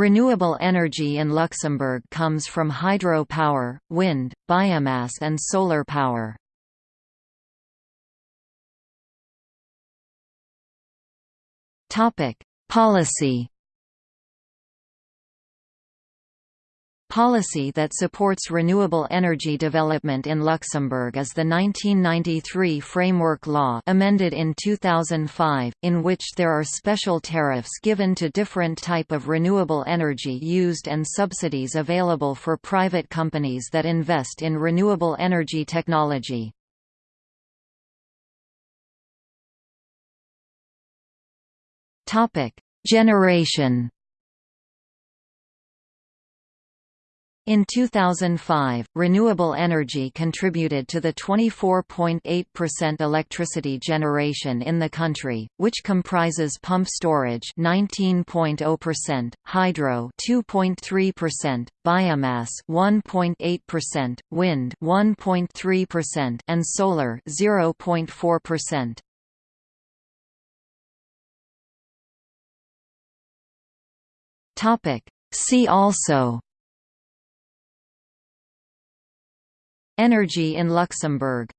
Renewable energy in Luxembourg comes from hydro power, wind, biomass and solar power. Policy Policy that supports renewable energy development in Luxembourg is the 1993 Framework Law amended in 2005, in which there are special tariffs given to different type of renewable energy used and subsidies available for private companies that invest in renewable energy technology. Generation In 2005, renewable energy contributed to the 24.8% electricity generation in the country, which comprises pump storage 19.0%, hydro 2.3%, biomass 1.8%, wind 1.3% and solar 0.4%. Topic See also Energy in Luxembourg